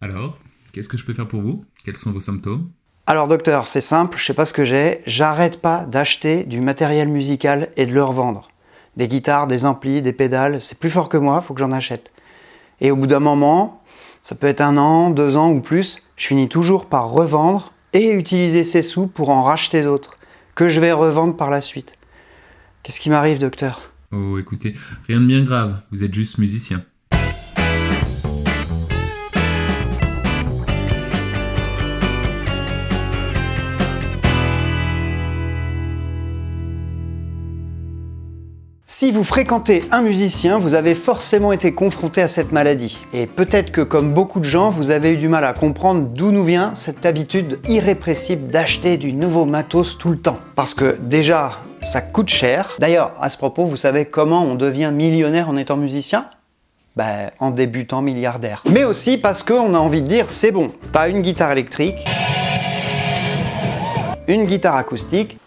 Alors, qu'est-ce que je peux faire pour vous? Quels sont vos symptômes? Alors docteur, c'est simple, je sais pas ce que j'ai, j'arrête pas d'acheter du matériel musical et de le revendre. Des guitares, des amplis, des pédales, c'est plus fort que moi, faut que j'en achète. Et au bout d'un moment, ça peut être un an, deux ans ou plus, je finis toujours par revendre et utiliser ces sous pour en racheter d'autres, que je vais revendre par la suite. Qu'est-ce qui m'arrive docteur? Oh, écoutez, rien de bien grave, vous êtes juste musicien. Si vous fréquentez un musicien, vous avez forcément été confronté à cette maladie. Et peut-être que comme beaucoup de gens, vous avez eu du mal à comprendre d'où nous vient cette habitude irrépressible d'acheter du nouveau matos tout le temps. Parce que déjà, ça coûte cher. D'ailleurs, à ce propos, vous savez comment on devient millionnaire en étant musicien? Ben, en débutant milliardaire. Mais aussi parce qu'on a envie de dire, c'est bon, t'as une guitare électrique, une guitare acoustique,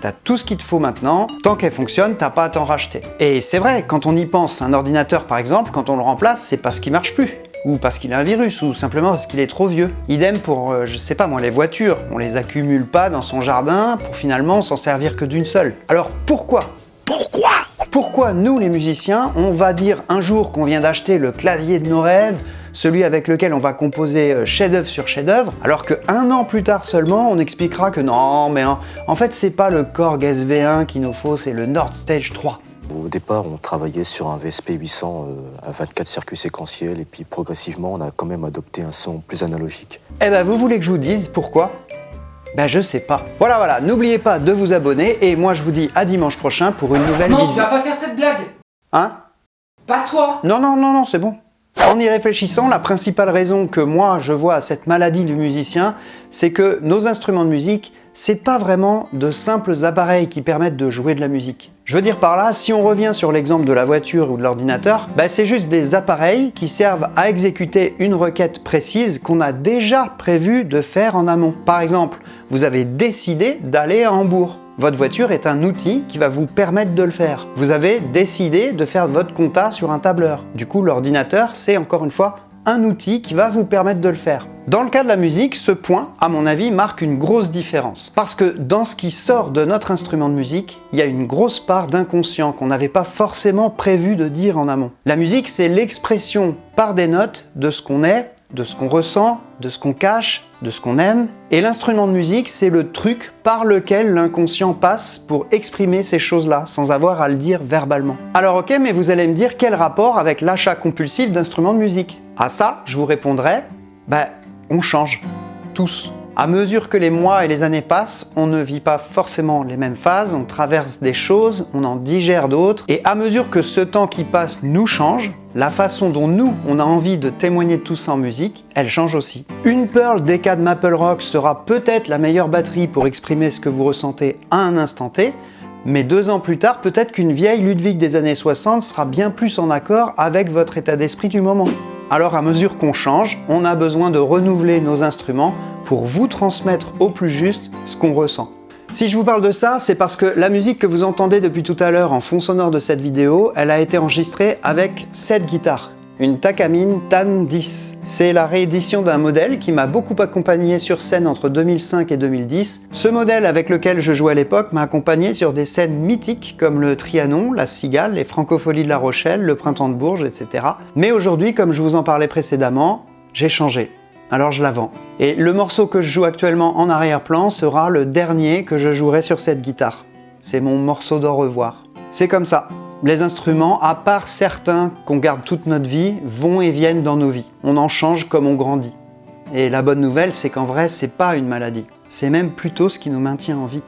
T'as tout ce qu'il te faut maintenant, tant qu'elle fonctionne, t'as pas à t'en racheter. Et c'est vrai, quand on y pense, un ordinateur par exemple, quand on le remplace, c'est parce qu'il marche plus ou parce qu'il a un virus, ou simplement parce qu'il est trop vieux. Idem pour, euh, je sais pas moi, les voitures. On les accumule pas dans son jardin pour finalement s'en servir que d'une seule. Alors pourquoi? Pourquoi? Pourquoi nous, les musiciens, on va dire un jour qu'on vient d'acheter le clavier de nos rêves, celui avec lequel on va composer euh, chef-d'œuvre sur chef-d'œuvre, alors qu'un an plus tard seulement, on expliquera que non, mais en, fait, c'est pas le Korg SV1 qu'il nous faut, c'est le Nord Stage 3. Au départ, on travaillait sur un VSP 800 euh, à 24 circuits séquentiels et puis progressivement, on a quand même adopté un son plus analogique. Eh ben, vous voulez que je vous dise pourquoi? Ben je sais pas. Voilà, voilà, n'oubliez pas de vous abonner et moi je vous dis à dimanche prochain pour une nouvelle vidéo. Non, tu vas pas faire cette blague Hein? Pas toi Non, non, non, non, c'est bon. En y réfléchissant, la principale raison que moi je vois à cette maladie du musicien, c'est que nos instruments de musique, c'est pas vraiment de simples appareils qui permettent de jouer de la musique. Je veux dire par là, si on revient sur l'exemple de la voiture ou de l'ordinateur, bah c'est juste des appareils qui servent à exécuter une requête précise qu'on a déjà prévu de faire en amont. Par exemple, vous avez décidé d'aller à Hambourg. Votre voiture est un outil qui va vous permettre de le faire. Vous avez décidé de faire votre compta sur un tableur. Du coup, l'ordinateur, c'est encore une fois un outil qui va vous permettre de le faire. Dans le cas de la musique, ce point, à mon avis, marque une grosse différence. Parce que dans ce qui sort de notre instrument de musique, il y a une grosse part d'inconscient qu'on n'avait pas forcément prévu de dire en amont. La musique, c'est l'expression par des notes de ce qu'on est, de ce qu'on ressent, de ce qu'on cache, de ce qu'on aime. Et l'instrument de musique, c'est le truc par lequel l'inconscient passe pour exprimer ces choses-là, sans avoir à le dire verbalement. Alors ok, mais vous allez me dire quel rapport avec l'achat compulsif d'instruments de musique? À ça, je vous répondrai, bah, on change. Tous. À mesure que les mois et les années passent, on ne vit pas forcément les mêmes phases, on traverse des choses, on en digère d'autres, et à mesure que ce temps qui passe nous change, la façon dont nous, on a envie de témoigner de tout ça en musique, elle change aussi. Une Pearl DK de Maple Rock sera peut-être la meilleure batterie pour exprimer ce que vous ressentez à un instant T, mais deux ans plus tard, peut-être qu'une vieille Ludwig des années 60 sera bien plus en accord avec votre état d'esprit du moment. Alors à mesure qu'on change, on a besoin de renouveler nos instruments pour vous transmettre au plus juste ce qu'on ressent. Si je vous parle de ça, c'est parce que la musique que vous entendez depuis tout à l'heure en fond sonore de cette vidéo, elle a été enregistrée avec cette guitare une Takamine TAN 10. C'est la réédition d'un modèle qui m'a beaucoup accompagné sur scène entre 2005 et 2010. Ce modèle avec lequel je jouais à l'époque m'a accompagné sur des scènes mythiques comme le Trianon, la Cigale, les Francopholies de La Rochelle, le Printemps de Bourges, etc. Mais aujourd'hui, comme je vous en parlais précédemment, j'ai changé. Alors je la vends. Et le morceau que je joue actuellement en arrière-plan sera le dernier que je jouerai sur cette guitare. C'est mon morceau d'au revoir. C'est comme ça. Les instruments, à part certains qu'on garde toute notre vie, vont et viennent dans nos vies. On en change comme on grandit. Et la bonne nouvelle, c'est qu'en vrai, c'est pas une maladie. C'est même plutôt ce qui nous maintient en vie.